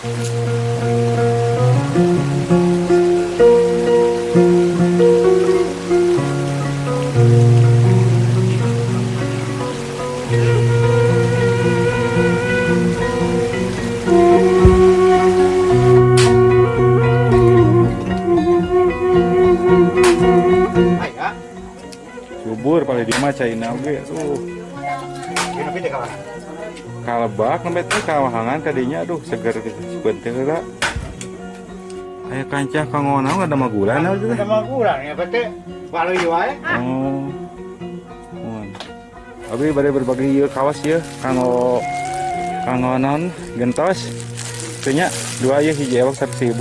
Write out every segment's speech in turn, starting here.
thank you teh kawahangan kadinya aduh seger gitu. Sebentar aya kancah kangona ada magulan apa teh? Sama kurang ya, bete walau wae. oh. Mohon abi bade berbagi ieu kawas ya kanggo naon gentos. Teu nya dua ieu hiji ewak 100.000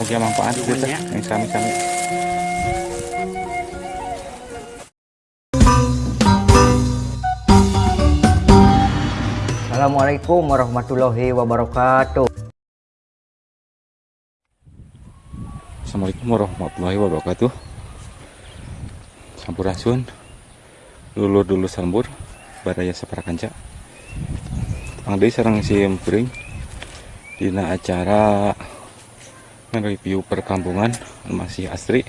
Oke manfaat teh. Yang sami-sami Assalamualaikum warahmatullahi wabarakatuh. Assalamualaikum warahmatullahi wabarakatuh. Sampurasun Lulur dulu sambur Badaya saparakanca Pangdai sarang si empring Dina acara Nge-review perkampungan Masih asri.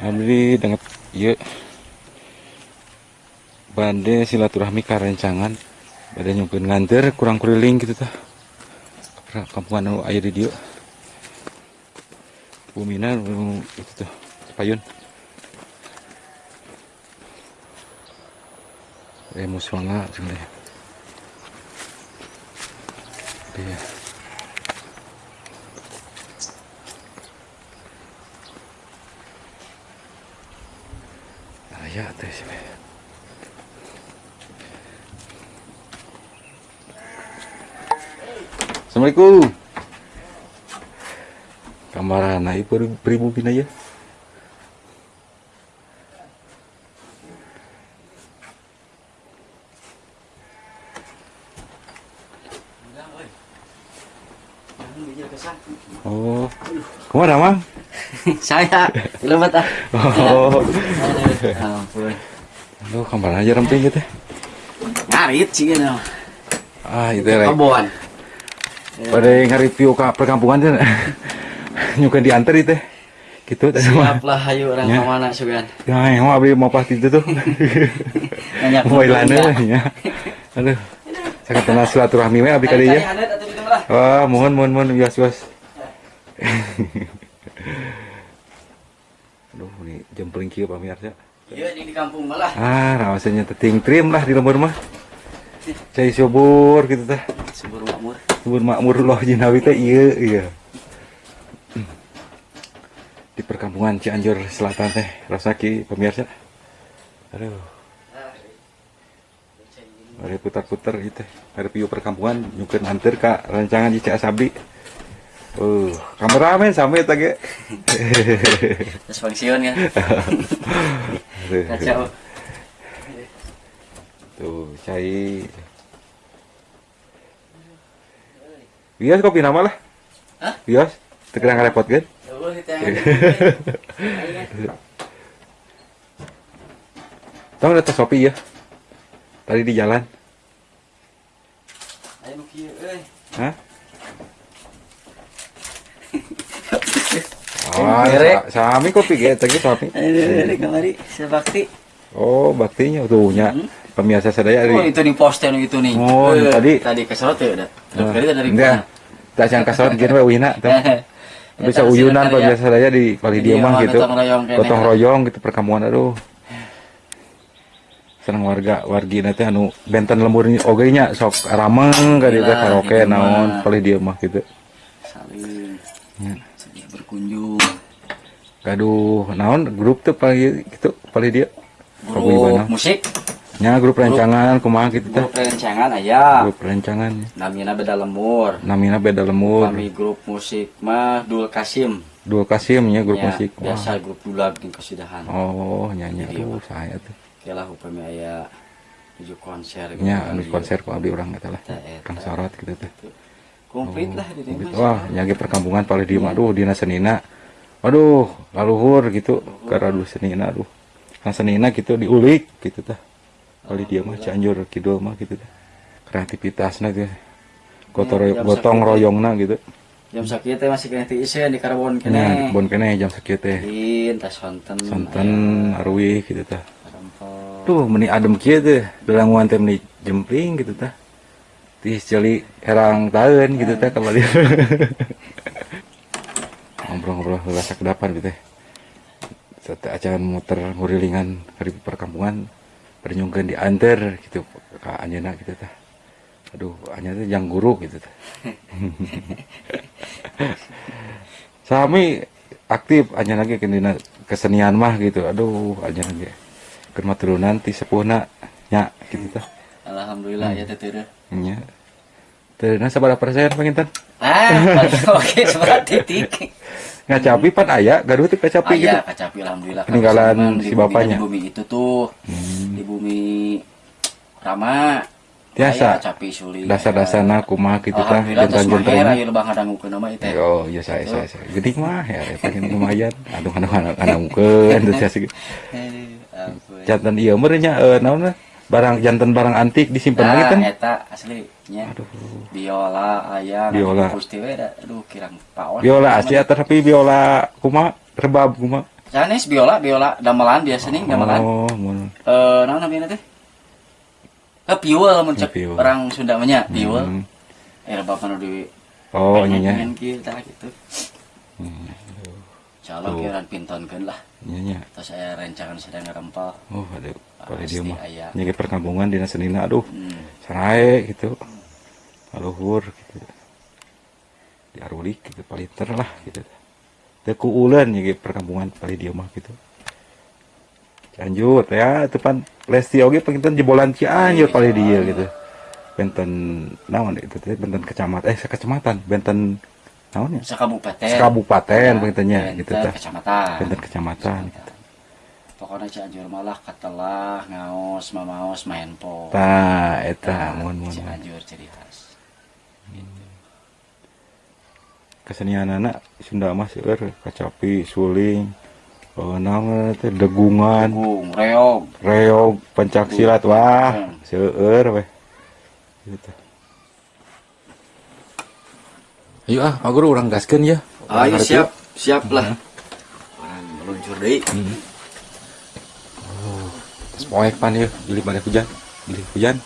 Abdi dengan Iya Bade silaturahmi karencangan Bade nyumpun nganter kurang kuriling gitu tah. Kampungan anu aya di dieu Bumina itu tuh payun. Remus wanga sebenarnya Iya. Aya teh sih. Assalamualaikum. Kamarana ibu beribu pina ya. Oh, ke mana mang? Saya selamat ah. Oh, Ampun. kamar aja ramping gitu. Ngarit sih kan. Ah, itu rek. Kebon. Pada nge-review ke perkampungan kan. Nyukan diantar itu. Gitu. Siap lah ayo orang Ya. ke mana sugan. Ya, yang mau abdi mau pasti itu tuh. Mau ilana ya. ya. Aduh. Saya kenal silaturahmi we abdi kali ya. Wah, mohon mohon mohon bias bias. Aduh, ini jempling kieu pamirsa. Iya ini di kampung malah. Ah, rasanya teting trim lah di lembur mah. Cai subur gitu tah. Subur. Subur makmur loh jinawi teh iya iya. Di perkampungan Cianjur Selatan teh rasaki pemirsa. Aduh. Mari putar-putar gitu. Ada view perkampungan nyukeun anter ka rancangan di Cak Sabdi. Uh, kameramen sampai tage. Terus pensiun kan. Kacau. Tuh, cai. Bias kopi nama lah. Hah? Bias. Tekerang repot kan? Ditanya. Tahu ada tas Shopee ya? Tadi di jalan. Ayo nu kieu euy. Hah? Oh, sami kopi ge tadi. Ayo dari kamari sebakti. Oh, baktinya tuh nya. Pemirsa sadaya Oh, itu nih poster nih itu nih. Oh, Eh, tadi. tadi keserot ya udah. Terus kali dari Enggak. Tak sangka kasar gini we wina. Bisa uyunan pemirsa sadaya di kali dia mah gitu. Gotong royong gitu perkampungan aduh. Senang warga wargi nanti anu benten lembur oge nya sok rameng ka dieu teh Iya, karaoke gitu naon palih dia mah gitu. Saling Ya. berkunjung. Gaduh, naon grup tuh palih gitu palih dia. Grup musik, Nya grup rancangan kumaha gitu teh. grup rencangan aya. Grup rancangan. Namina beda lemur. Namina beda lemur. Kami grup musik mah Dul Kasim. Dua Kasim nya grup Ya, musik. Wah. Biasa grup dulag di kesidahan. Oh, nyanyi Jadi, aduh saya tuh. Kalah upami aya tujuh konser. Nya anu Iya. konser ku abdi urang eta lah. Kang sorot gitu teh. Komplit lah di Gitu. dieu Wah, nyagi perkampungan paling di aduh dina senina. Aduh, laluhur gitu ke radu senina aduh. Kan senina gitu diulik gitu tah. Paling dia mah Cianjur Kidul mah gitu tah. Kreativitasna gitu. Iya, jam gotong sakit. royongna gitu Jam sakit teh masih kena tiisen di karbon kene. bon kene jam sakit teh sonten. santan arwih gitu tah Rempok. Duh, meni adem kieu teh. Dalanguan teh meni jempling gitu tah. Tis jeli herang taeun gitu tah kembali. Ngobrol-ngobrol rasa kedapan gitu teh. Acan muter ngurilingan di perkampungan bernyungkeun di anter gitu ka anjeunna gitu tah. Aduh, anjeunna teh jang guru gitu tah. Sami aktif anjeunna ge kendina kesenian mah gitu. Aduh, anjeunna ge keur maturunan ti sepuhna nya gitu tah. Alhamdulillah ya teh teu. Nya. Teu na sabaraha persen panginten? Ah, oke seberat titik. Ngacapi pan aya, gaduh teh kacapi gitu. Ayah kacapi alhamdulillah. Peninggalan si bapaknya. Bumi itu tuh, Hmm. Di bumi Rama. Tiasa. Aya kacapi suling. Dasar-dasarna kumaha gitu terus maher jentan-jentanna. aya lebah ngadangukeun nama ieu teh. Oh, iya saya saya saya. Geuning mah ya kan lumayan. Aduh aduh teu sia sih. Eh, ampun. Jantan ieu meureun nya eh naon na? barang jantan barang antik disimpen lagi Nah, kan. eta asli nya. Aduh. Biola aya Biola. Gusti we aduh kirang paon. Biola asli tapi biola kumaha rebab kumaha. Sanes biola biola damelan biasa nih damelan. Oh, mun. Eh naon namanya teh? Eh piul mun cek Piul. orang Sunda mah nya piul. Hmm. Bapak nu di Oh, nya nya. pengen kieu tah gitu. Hmm, Insyaallah Tuh. kieuran pintonkeun lah. Nya nya. Terus saya rencangan sedang ngerempel. Oh, aduh. Pada Pasti dia mah. aya. Nyege perkampungan dina senina aduh. Hmm. Sanae gitu. Aluhur gitu. Diarulik gitu paliter lah gitu. Teu ku uleun nyege perkampungan pali dia mah gitu. Lanjut ya, itu pan Lesti oge penginten jebolan Cianjur pali dia gitu. Benten naon itu teh benten kecamatan eh kecamatan benten naon ya? Sekabupaten. Sekabupaten Ya, pengintennya gitu tah. Kecamatan. Benten kecamatan gitu. Pokoknya Cianjur malah katelah ngaos mamaos main po. Tah eta mun mun. mun. Cianjur ciri khas. Kesenian anak Sunda mah seueur kacapi suling oh, naon teh degungan Gung, reog. reog pencak silat wah Hmm. seueur weh gitu Ayo ah, Pak Guru orang gaskeun ya. Ayo Orang siap, siap lah. Orang meluncur deui. Terus poek pan ya, beli pada hujan. Beli hujan.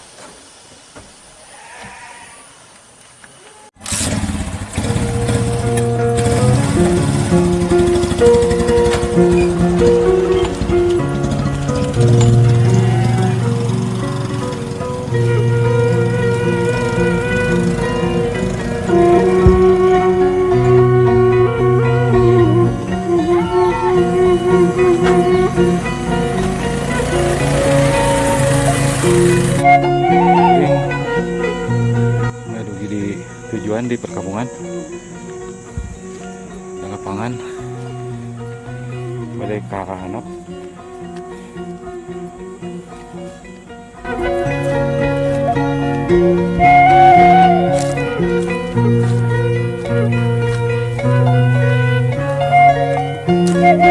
Ini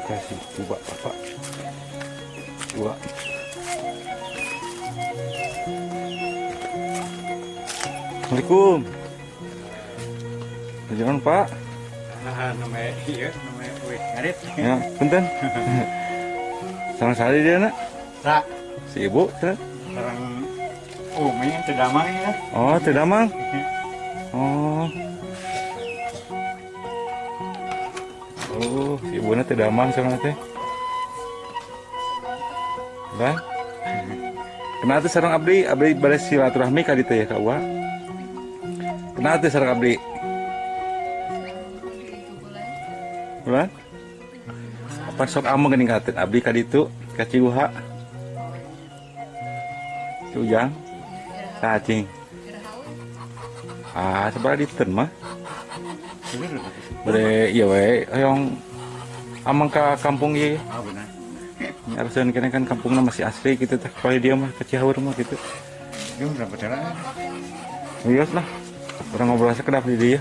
kasih coba apa? Coba. Assalamualaikum. Jangan Pak. namanya iya namanya wih ngarit Ya, punten. Sama sekali dia nak. tak Si ibu, sana. orang umi tidak mang ya Oh, tidak mang. Oh. Oh, si ibu tidak mang sama teh. Lah. Kenapa tuh sarang abdi? Abdi balik silaturahmi ka ditu ya ka Uwa? Kenapa tuh sarang abdi? Bulan? Apa sok amo geuning katen abdi ka ditu ka Ciuha? Cujang? Cacing. Ah, sebelah di mah. Bere iya we, yang amang ka kampung ieu. ah benar Harusnya kena kan kampungnya masih asli gitu teh. Kalau dia mah ke Cihaur mah gitu. itu berapa cara Iya lah. Orang ngobrol sekedap di dia.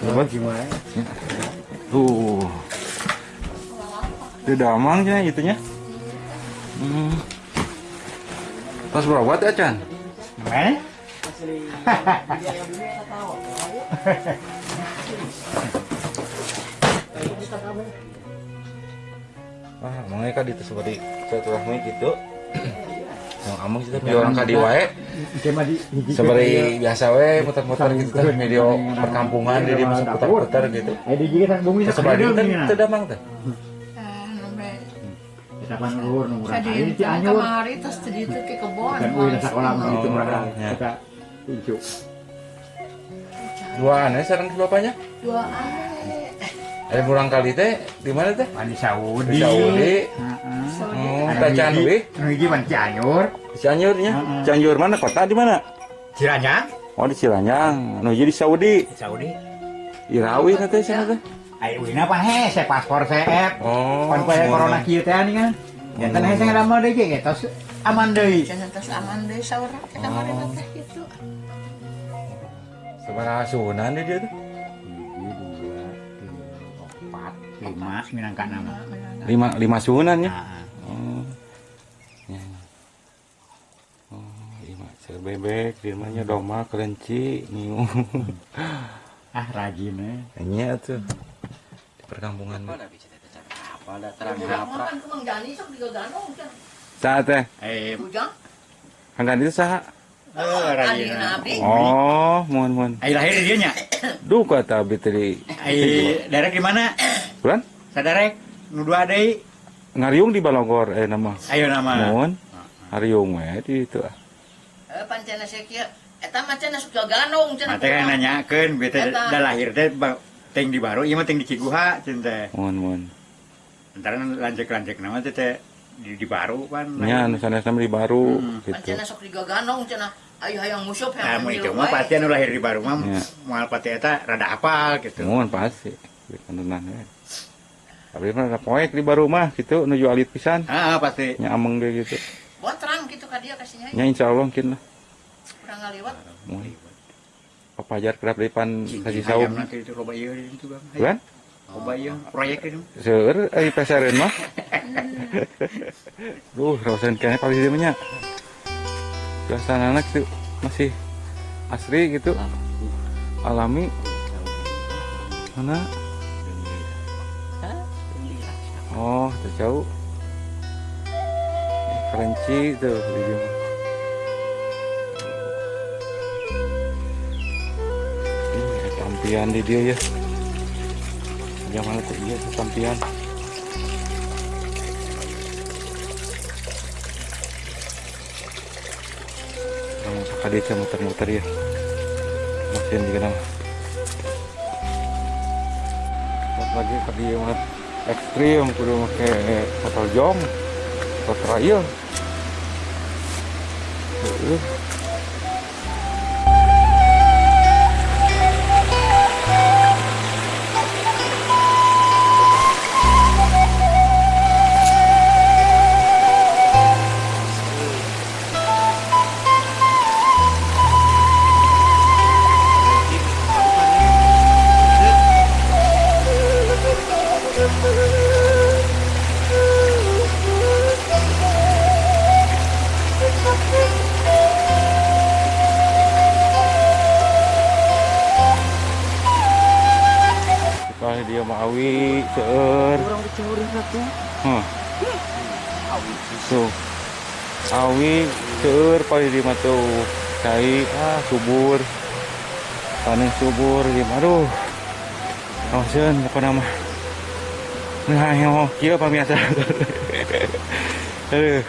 Coba. gimana Tuh. Itu damangnya itunya. Hmm. Tas berapa teh Chan? namanya asli. Dia yang dulu yang tahu. Ayo. Ayo kita kamu. Wah, mangga ka ditu seperti silaturahmi gitu. Yang amang kita orang kadi wae. Di Seperti biasa we muter-muter gitu teh video perkampungan jadi masuk putar-putar gitu. Ayo di gigitan bumi Seperti itu teu damang teh. Kita kan luhur nu murah. Jadi anyur. kamari terus di itu ke kebon. Dan uih sekolah begitu Oh, murah. ya. Kita hijau. Dua aneh sareng si bapaknya. Dua aneh. Ada kurang kali teh di mana teh? Di Saudi. Di Saudi. Oh, hiji- we. nu hiji pan Cianjur, Cianjurnya. Cianjur mana kota di mana? Ciranyang, Oh di Cilanyang. Nu jadi Saudi. Saudi. Irawi nanti sana teh. Ayo wina pan hese paspor CF. Oh. Pan kue corona kieu teh ani kan. Ya tan hese ngalamar deui ge tos aman deui. Jangan terus aman deh saurang ke kamari Oh. teh gitu. Seberapa sunan dia tuh? Hiji, dua, tiga, empat, lima. Lima sunan ya. Nah, Oh. Ya. Oh, lima bebek, limanya domba, kelinci, niu. ah rajin eh. Nya tuh di perkampungan. Apa teh apa. Kan kan. Saat teh, Eh, itu saha? Eh. Adi nabi. Oh, mohon mohon. Ai lahir di dieu nya. Duh kata abdi tadi. Ai derek di mana? Bulan? Sadarek nu dua deui. Ngariung di Balogor eh nama. Ayo nama. Mohon. Hariung we di itu. ah. Eh pancena sekieu eta mah cenah sok ganong cenah. Mate kan nanyakeun bete da lahir teh teng di baru ieu mah teng di Ciguha teh. Mohon mohon. Antara lanjek-lanjek nama teh teh di, di baru kan. Nya anu sanesna di baru Hmm. gitu. Pancena sok digaganong cenah. Ayo hayang musuh Nah, hayang mau itu mah pasti anu lahir di baru mah Ya. moal pati eta rada apal gitu. Mohon pasti. Di kantonan we. Tapi mah ada poek di baru mah gitu nuju alit pisan. Ah, ah, pasti. Nya ameng ge gitu. Buat terang gitu ka dia kasihnya. Nya insyaallah mungkin lah. Kurang ngaliwat. Mohon. Papajar kerap depan kasih saum. nanti itu loba ieu itu bang. Bulan? Ieu proyek itu. Seur ai pesareun mah. Duh, rasain kayaknya paling dia nya. Biasa anak tuh masih asri gitu. Alami. Mana? Oh, tuh jauh. Kerenci tuh di dia mah. Ini tampian di dia ya. Tuh iya tuh tampian. Yang sekali saya muter-muter ya. Juga nama. Pas lagi dia mah ekstrim kudu make total jom atau trial. Sekali dia awi seur. Orang dicuri satu. Hah. Tuh. Awi seur paling di mah tuh. Cai ah subur. Panen subur di aduh. Kawasan apa nama? Nah, yang kira pamiasa. Aduh.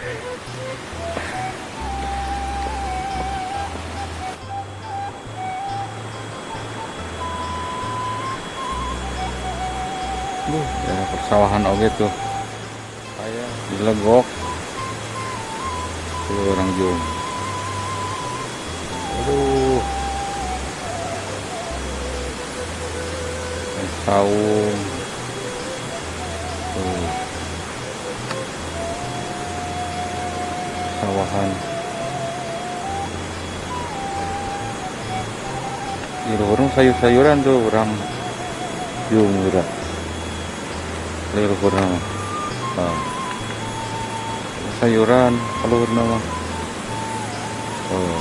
Duh, ya persawahan oge tuh. Kayak dilegok. Tuh orang jum. Aduh. Saung. persawahan. Lirurung sayur-sayuran tuh orang yumura lirurung nah. Ah. sayuran kalau nama. Oh.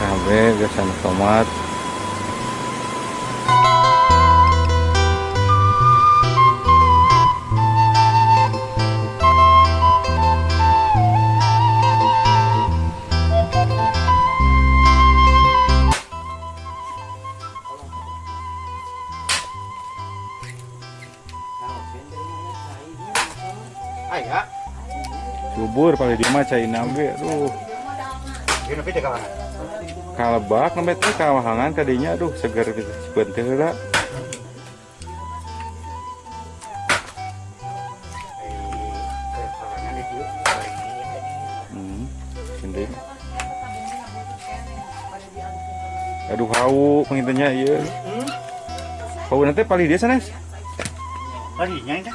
Cabe biasanya tomat. Mah cai nabe aduh. Kawan. kalebak nembe teh kawahangan kadinya aduh seger bisa sebentar heula hmm sini aduh hau pengintennya iya. Hau nanti paling dia sana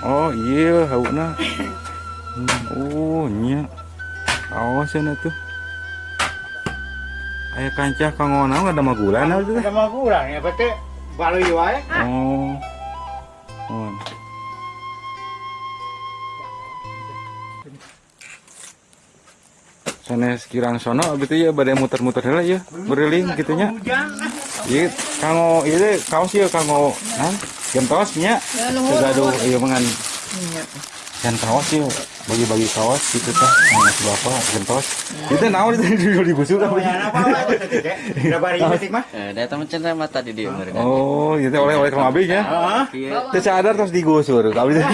oh iya hau na hmm, oh nya awas ya tuh Ayah kancah kangona nggak ada magulan tuh Ada mau kurang ya pete balu wae. Oh. Oh. Sana sekirang sono gitu ya badai muter-muter heula ya beriling gitu nya. Hujan. Ieu kanggo ieu teh kaos ieu kanggo nah gentos nya. Segaduh ieu mangan kan kaos ieu bagi-bagi kaos gitu tah sama si bapak gentos. Itu naon itu dibusuk Oh, apa? ya apa apa teh teh. Udah bari metik mah. Eh, data macam mata di dia mereka. Oh, itu oleh-oleh ke abis ya. Heeh. Iya. Sadar terus digusur. Abis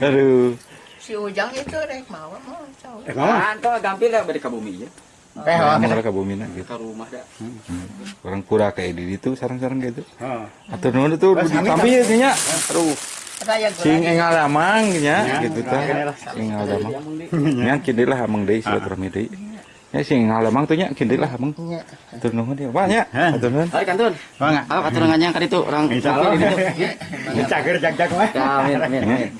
Aduh. Si Ujang itu rek mau mau cowok. Eh mau. Kan tuh gampil lah beri ke bumi ya. Eh Nah, mereka bumi na gitu. Ke rumah dah. Orang kura kayak di itu sarang-sarang gitu. Tuh Pas kami tapi ya nya. Aduh, sing engal lamang nya Ya, gitu tah. nah, Sing engal lamang. Nya kini lah amang deui silaturahmi deui. Ya sing engal lamang tuh nya kini lah amang. Atur nuhun dia. Wah nya. Atur nuhun. Hai kantun. Mangga. Apa katurangannya kan itu orang Allah. itu. Cager jag-jag mah. Ya, amin amin amin.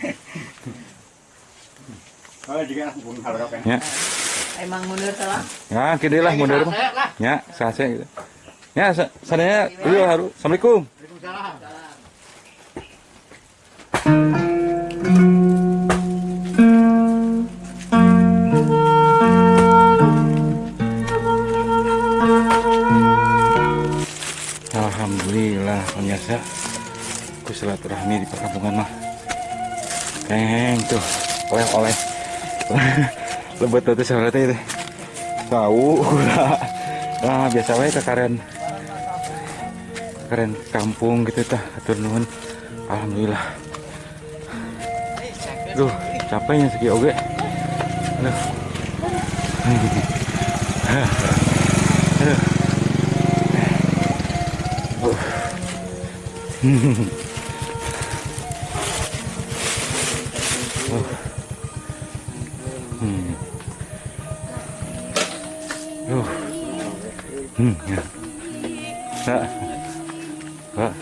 Oh juga pun harap ya. Ya. Emang mundur telah. Ya, kini lah mundur mah. Ya, sase gitu. Ya, sa- sadaya dulu harus. Assalamualaikum. Alhamdulillah pemirsa ku silaturahmi di perkampungan mah. Keng tuh. Oleh-oleh lebet tuh teh teh. tahu nah biasa wae ke karen. Karen kampung gitu tah. Atur alhamdulillah. Duh capeknya segi oge. Aduh Hmm, ya. Pak. Oh.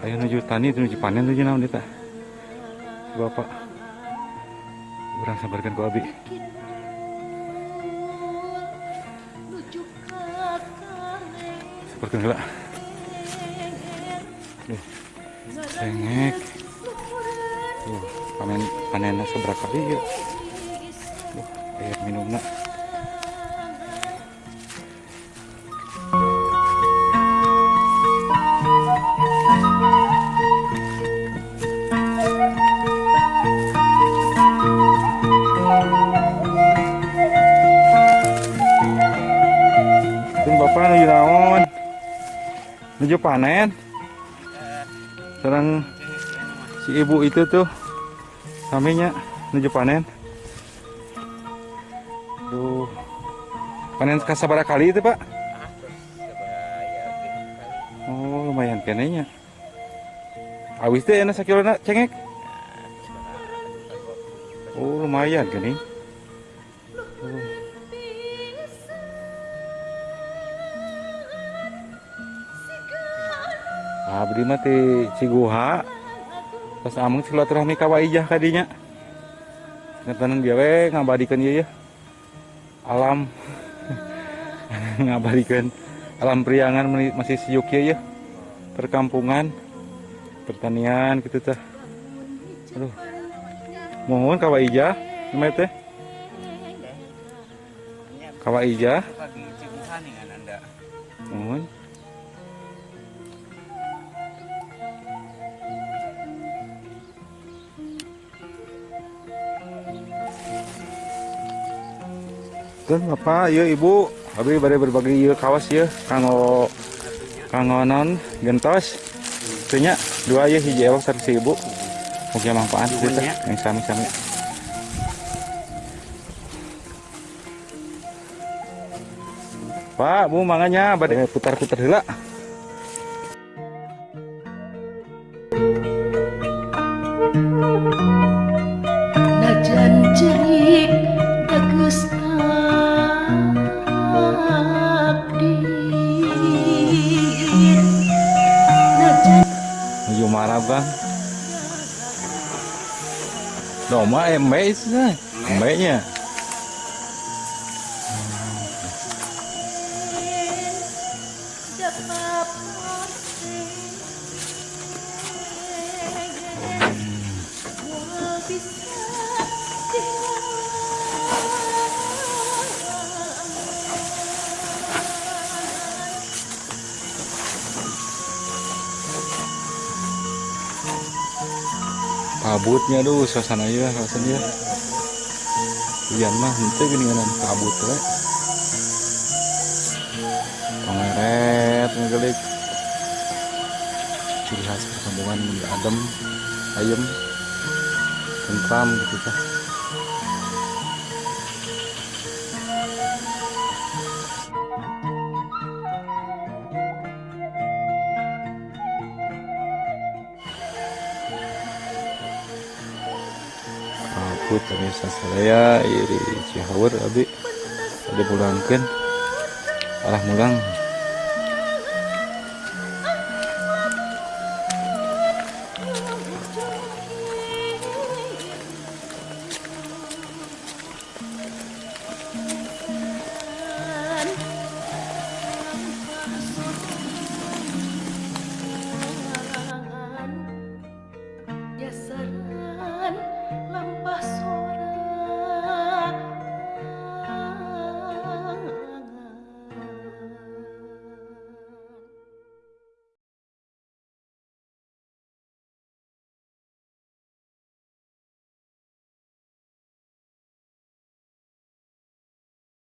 Ayo nuju tani nuju panen nuju naon eta? Bapak. Urang sabarkan ku abi. Cengek. Tuh, panen panennya seberapa kali ya? Duh, air minumnya. Nuju panen. Serang si ibu itu tuh kaminya nuju panen. Duh. Panen kasabara kali itu, Pak? Oh, lumayan kenenya. Awis teh enak sakilona cengek. Oh, lumayan gini. Abdi mah ti Ciguha. Pas ameng silaturahmi ka Waijah kadinya. Ngetanan dia we ngabadikeun ieu ya. Alam ngabadikeun alam priangan masih siuk ieu ya. Perkampungan pertanian gitu teh aduh mohon kawa ija namanya teh kawa ija Pagi cibuhan dengan anda. mohon Tuh, Bapak, iya Ibu, abi bade berbagi ieu kawas ya, kanggo kanggo non gentos. Tuhnya dua ya hiji ewak satu si Ibu. Mugi manfaat ya. yang sami-sami. Pak, Bu manganya bade putar-putar heula. Najan cerik marah bang. Doma embe itu embe nya. Kabutnya aduh suasana ya rasanya. Hujan mah itu gini kan kabut we. Pengeret ngegelik. Ciri khas perkampungan adem ayem tentram gitu tah saya iri cihawur abi. Ada pulangkan arah mulang